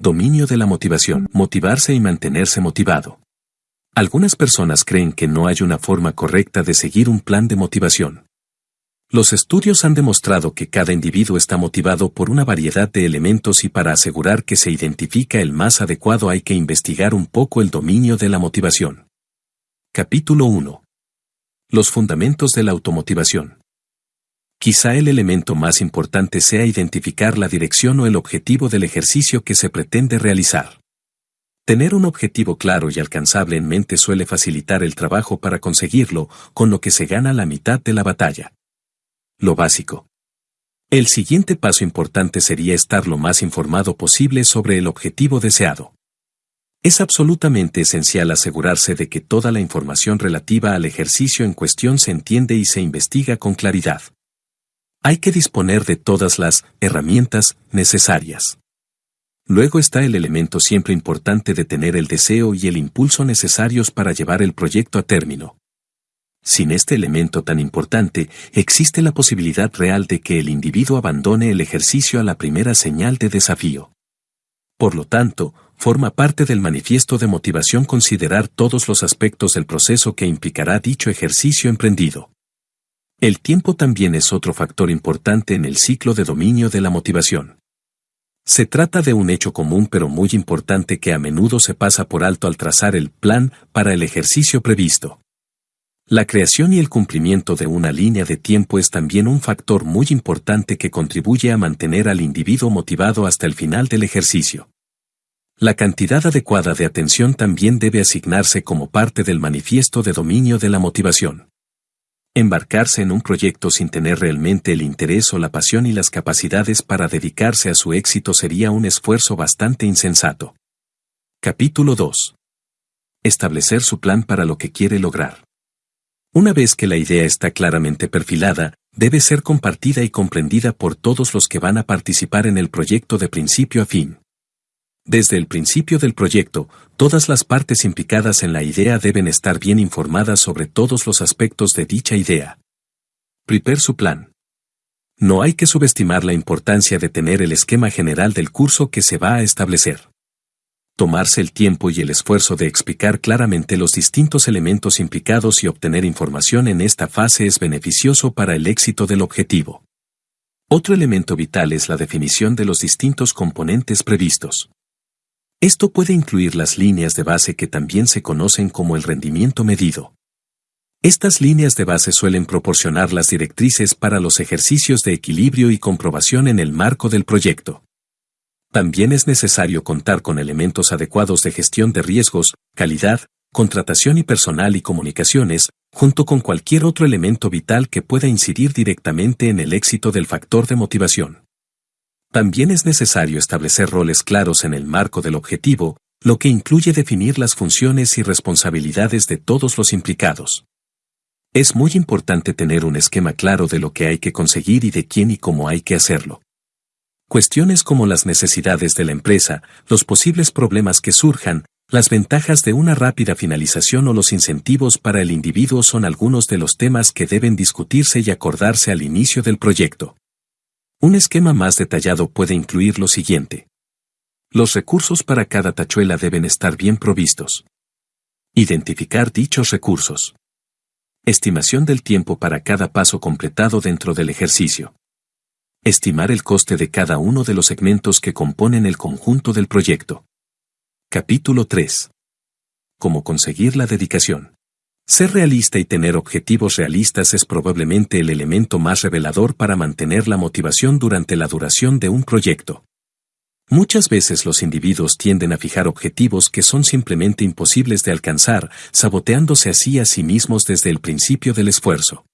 Dominio de la motivación. Motivarse y mantenerse motivado. Algunas personas creen que no hay una forma correcta de seguir un plan de motivación. Los estudios han demostrado que cada individuo está motivado por una variedad de elementos y para asegurar que se identifica el más adecuado hay que investigar un poco el dominio de la motivación. Capítulo 1. Los fundamentos de la automotivación. Quizá el elemento más importante sea identificar la dirección o el objetivo del ejercicio que se pretende realizar. Tener un objetivo claro y alcanzable en mente suele facilitar el trabajo para conseguirlo, con lo que se gana la mitad de la batalla. Lo básico. El siguiente paso importante sería estar lo más informado posible sobre el objetivo deseado. Es absolutamente esencial asegurarse de que toda la información relativa al ejercicio en cuestión se entiende y se investiga con claridad. Hay que disponer de todas las herramientas necesarias. Luego está el elemento siempre importante de tener el deseo y el impulso necesarios para llevar el proyecto a término. Sin este elemento tan importante, existe la posibilidad real de que el individuo abandone el ejercicio a la primera señal de desafío. Por lo tanto, forma parte del manifiesto de motivación considerar todos los aspectos del proceso que implicará dicho ejercicio emprendido. El tiempo también es otro factor importante en el ciclo de dominio de la motivación. Se trata de un hecho común pero muy importante que a menudo se pasa por alto al trazar el plan para el ejercicio previsto. La creación y el cumplimiento de una línea de tiempo es también un factor muy importante que contribuye a mantener al individuo motivado hasta el final del ejercicio. La cantidad adecuada de atención también debe asignarse como parte del manifiesto de dominio de la motivación. Embarcarse en un proyecto sin tener realmente el interés o la pasión y las capacidades para dedicarse a su éxito sería un esfuerzo bastante insensato. Capítulo 2. Establecer su plan para lo que quiere lograr. Una vez que la idea está claramente perfilada, debe ser compartida y comprendida por todos los que van a participar en el proyecto de principio a fin. Desde el principio del proyecto, todas las partes implicadas en la idea deben estar bien informadas sobre todos los aspectos de dicha idea. Prepare su plan. No hay que subestimar la importancia de tener el esquema general del curso que se va a establecer. Tomarse el tiempo y el esfuerzo de explicar claramente los distintos elementos implicados y obtener información en esta fase es beneficioso para el éxito del objetivo. Otro elemento vital es la definición de los distintos componentes previstos. Esto puede incluir las líneas de base que también se conocen como el rendimiento medido. Estas líneas de base suelen proporcionar las directrices para los ejercicios de equilibrio y comprobación en el marco del proyecto. También es necesario contar con elementos adecuados de gestión de riesgos, calidad, contratación y personal y comunicaciones, junto con cualquier otro elemento vital que pueda incidir directamente en el éxito del factor de motivación. También es necesario establecer roles claros en el marco del objetivo, lo que incluye definir las funciones y responsabilidades de todos los implicados. Es muy importante tener un esquema claro de lo que hay que conseguir y de quién y cómo hay que hacerlo. Cuestiones como las necesidades de la empresa, los posibles problemas que surjan, las ventajas de una rápida finalización o los incentivos para el individuo son algunos de los temas que deben discutirse y acordarse al inicio del proyecto. Un esquema más detallado puede incluir lo siguiente. Los recursos para cada tachuela deben estar bien provistos. Identificar dichos recursos. Estimación del tiempo para cada paso completado dentro del ejercicio. Estimar el coste de cada uno de los segmentos que componen el conjunto del proyecto. Capítulo 3. Cómo conseguir la dedicación. Ser realista y tener objetivos realistas es probablemente el elemento más revelador para mantener la motivación durante la duración de un proyecto. Muchas veces los individuos tienden a fijar objetivos que son simplemente imposibles de alcanzar, saboteándose así a sí mismos desde el principio del esfuerzo.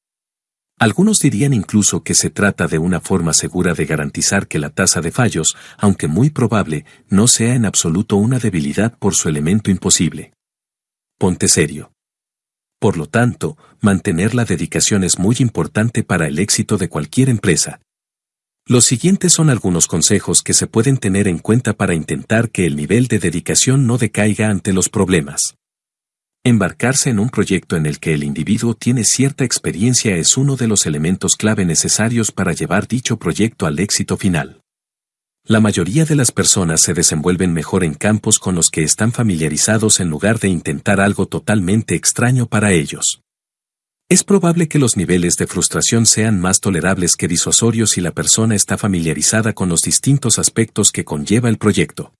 Algunos dirían incluso que se trata de una forma segura de garantizar que la tasa de fallos, aunque muy probable, no sea en absoluto una debilidad por su elemento imposible. Ponte serio. Por lo tanto, mantener la dedicación es muy importante para el éxito de cualquier empresa. Los siguientes son algunos consejos que se pueden tener en cuenta para intentar que el nivel de dedicación no decaiga ante los problemas. Embarcarse en un proyecto en el que el individuo tiene cierta experiencia es uno de los elementos clave necesarios para llevar dicho proyecto al éxito final. La mayoría de las personas se desenvuelven mejor en campos con los que están familiarizados en lugar de intentar algo totalmente extraño para ellos. Es probable que los niveles de frustración sean más tolerables que disuasorios si la persona está familiarizada con los distintos aspectos que conlleva el proyecto.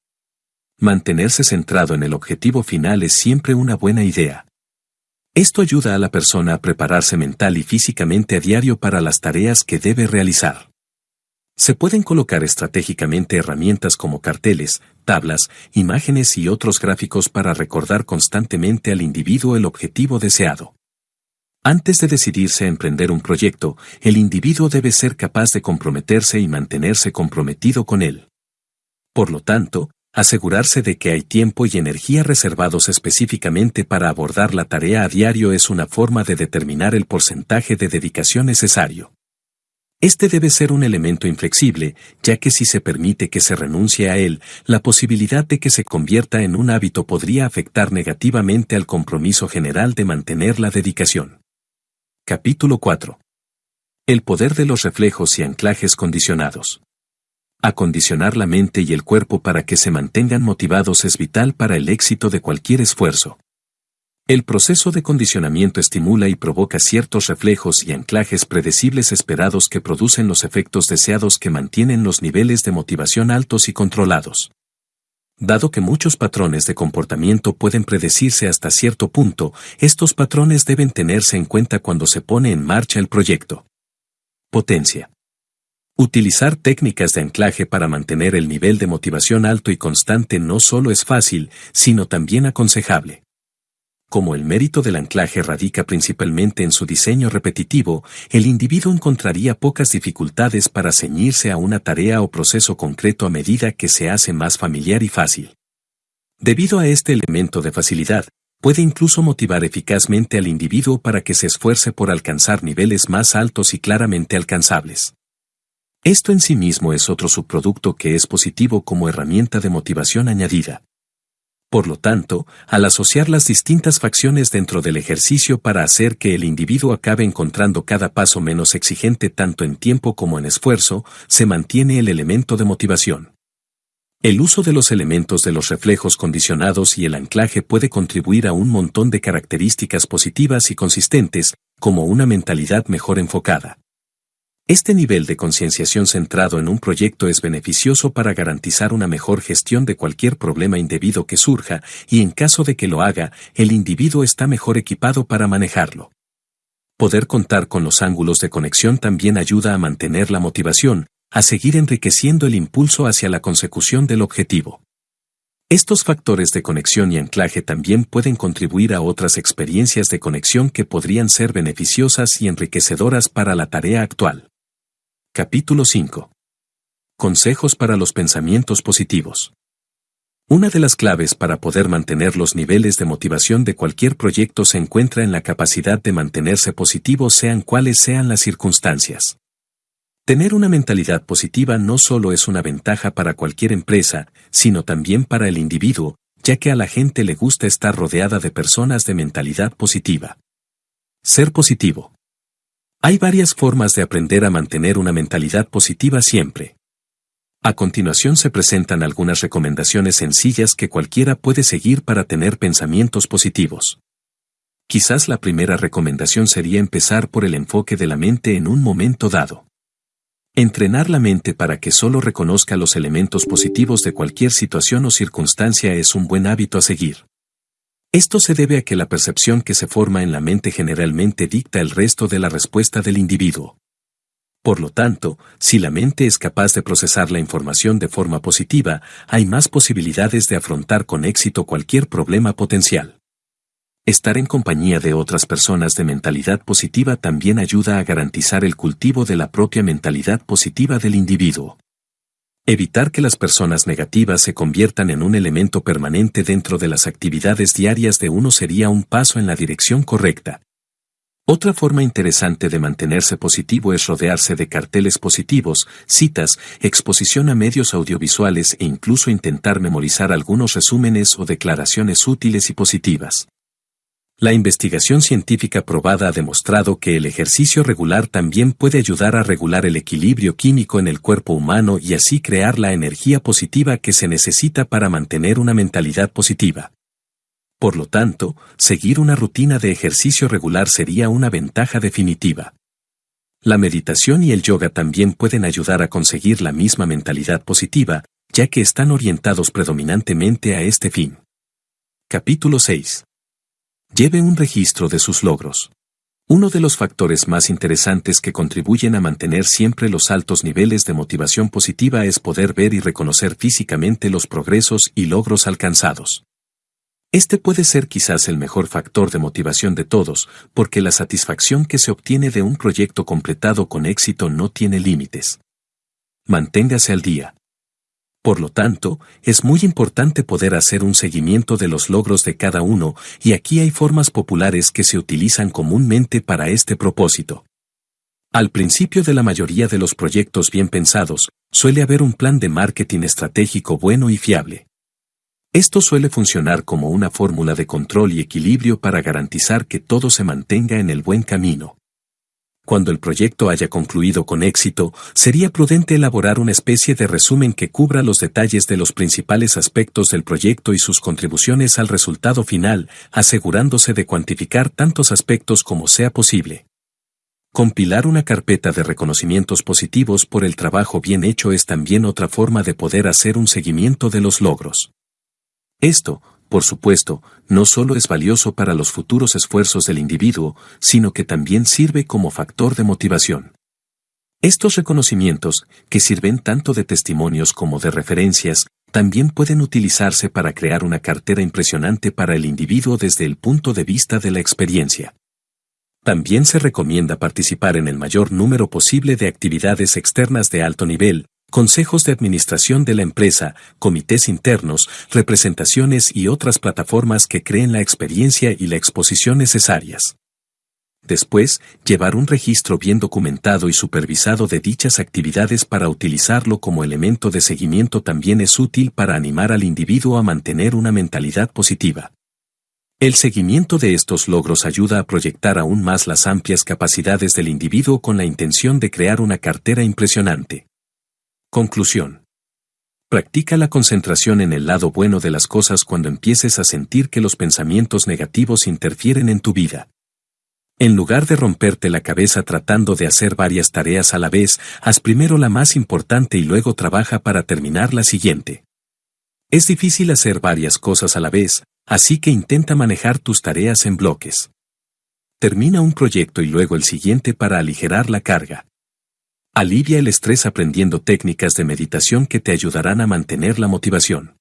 Mantenerse centrado en el objetivo final es siempre una buena idea. Esto ayuda a la persona a prepararse mental y físicamente a diario para las tareas que debe realizar. Se pueden colocar estratégicamente herramientas como carteles, tablas, imágenes y otros gráficos para recordar constantemente al individuo el objetivo deseado. Antes de decidirse a emprender un proyecto, el individuo debe ser capaz de comprometerse y mantenerse comprometido con él. Por lo tanto, asegurarse de que hay tiempo y energía reservados específicamente para abordar la tarea a diario es una forma de determinar el porcentaje de dedicación necesario. Este debe ser un elemento inflexible, ya que si se permite que se renuncie a él, la posibilidad de que se convierta en un hábito podría afectar negativamente al compromiso general de mantener la dedicación. Capítulo 4. El poder de los reflejos y anclajes condicionados. Acondicionar la mente y el cuerpo para que se mantengan motivados es vital para el éxito de cualquier esfuerzo. El proceso de condicionamiento estimula y provoca ciertos reflejos y anclajes predecibles esperados que producen los efectos deseados que mantienen los niveles de motivación altos y controlados. Dado que muchos patrones de comportamiento pueden predecirse hasta cierto punto, estos patrones deben tenerse en cuenta cuando se pone en marcha el proyecto. Potencia. Utilizar técnicas de anclaje para mantener el nivel de motivación alto y constante no solo es fácil, sino también aconsejable como el mérito del anclaje radica principalmente en su diseño repetitivo, el individuo encontraría pocas dificultades para ceñirse a una tarea o proceso concreto a medida que se hace más familiar y fácil. Debido a este elemento de facilidad, puede incluso motivar eficazmente al individuo para que se esfuerce por alcanzar niveles más altos y claramente alcanzables. Esto en sí mismo es otro subproducto que es positivo como herramienta de motivación añadida. Por lo tanto, al asociar las distintas facciones dentro del ejercicio para hacer que el individuo acabe encontrando cada paso menos exigente tanto en tiempo como en esfuerzo, se mantiene el elemento de motivación. El uso de los elementos de los reflejos condicionados y el anclaje puede contribuir a un montón de características positivas y consistentes, como una mentalidad mejor enfocada. Este nivel de concienciación centrado en un proyecto es beneficioso para garantizar una mejor gestión de cualquier problema indebido que surja y en caso de que lo haga, el individuo está mejor equipado para manejarlo. Poder contar con los ángulos de conexión también ayuda a mantener la motivación, a seguir enriqueciendo el impulso hacia la consecución del objetivo. Estos factores de conexión y anclaje también pueden contribuir a otras experiencias de conexión que podrían ser beneficiosas y enriquecedoras para la tarea actual. Capítulo 5. Consejos para los pensamientos positivos. Una de las claves para poder mantener los niveles de motivación de cualquier proyecto se encuentra en la capacidad de mantenerse positivo sean cuales sean las circunstancias. Tener una mentalidad positiva no solo es una ventaja para cualquier empresa, sino también para el individuo, ya que a la gente le gusta estar rodeada de personas de mentalidad positiva. Ser positivo. Hay varias formas de aprender a mantener una mentalidad positiva siempre. A continuación se presentan algunas recomendaciones sencillas que cualquiera puede seguir para tener pensamientos positivos. Quizás la primera recomendación sería empezar por el enfoque de la mente en un momento dado. Entrenar la mente para que solo reconozca los elementos positivos de cualquier situación o circunstancia es un buen hábito a seguir. Esto se debe a que la percepción que se forma en la mente generalmente dicta el resto de la respuesta del individuo. Por lo tanto, si la mente es capaz de procesar la información de forma positiva, hay más posibilidades de afrontar con éxito cualquier problema potencial. Estar en compañía de otras personas de mentalidad positiva también ayuda a garantizar el cultivo de la propia mentalidad positiva del individuo. Evitar que las personas negativas se conviertan en un elemento permanente dentro de las actividades diarias de uno sería un paso en la dirección correcta. Otra forma interesante de mantenerse positivo es rodearse de carteles positivos, citas, exposición a medios audiovisuales e incluso intentar memorizar algunos resúmenes o declaraciones útiles y positivas. La investigación científica probada ha demostrado que el ejercicio regular también puede ayudar a regular el equilibrio químico en el cuerpo humano y así crear la energía positiva que se necesita para mantener una mentalidad positiva. Por lo tanto, seguir una rutina de ejercicio regular sería una ventaja definitiva. La meditación y el yoga también pueden ayudar a conseguir la misma mentalidad positiva, ya que están orientados predominantemente a este fin. Capítulo 6 lleve un registro de sus logros. Uno de los factores más interesantes que contribuyen a mantener siempre los altos niveles de motivación positiva es poder ver y reconocer físicamente los progresos y logros alcanzados. Este puede ser quizás el mejor factor de motivación de todos, porque la satisfacción que se obtiene de un proyecto completado con éxito no tiene límites. Manténgase al día. Por lo tanto, es muy importante poder hacer un seguimiento de los logros de cada uno, y aquí hay formas populares que se utilizan comúnmente para este propósito. Al principio de la mayoría de los proyectos bien pensados, suele haber un plan de marketing estratégico bueno y fiable. Esto suele funcionar como una fórmula de control y equilibrio para garantizar que todo se mantenga en el buen camino. Cuando el proyecto haya concluido con éxito, sería prudente elaborar una especie de resumen que cubra los detalles de los principales aspectos del proyecto y sus contribuciones al resultado final, asegurándose de cuantificar tantos aspectos como sea posible. Compilar una carpeta de reconocimientos positivos por el trabajo bien hecho es también otra forma de poder hacer un seguimiento de los logros. Esto, por supuesto, no solo es valioso para los futuros esfuerzos del individuo, sino que también sirve como factor de motivación. Estos reconocimientos, que sirven tanto de testimonios como de referencias, también pueden utilizarse para crear una cartera impresionante para el individuo desde el punto de vista de la experiencia. También se recomienda participar en el mayor número posible de actividades externas de alto nivel, consejos de administración de la empresa, comités internos, representaciones y otras plataformas que creen la experiencia y la exposición necesarias. Después, llevar un registro bien documentado y supervisado de dichas actividades para utilizarlo como elemento de seguimiento también es útil para animar al individuo a mantener una mentalidad positiva. El seguimiento de estos logros ayuda a proyectar aún más las amplias capacidades del individuo con la intención de crear una cartera impresionante. Conclusión. Practica la concentración en el lado bueno de las cosas cuando empieces a sentir que los pensamientos negativos interfieren en tu vida. En lugar de romperte la cabeza tratando de hacer varias tareas a la vez, haz primero la más importante y luego trabaja para terminar la siguiente. Es difícil hacer varias cosas a la vez, así que intenta manejar tus tareas en bloques. Termina un proyecto y luego el siguiente para aligerar la carga. Alivia el estrés aprendiendo técnicas de meditación que te ayudarán a mantener la motivación.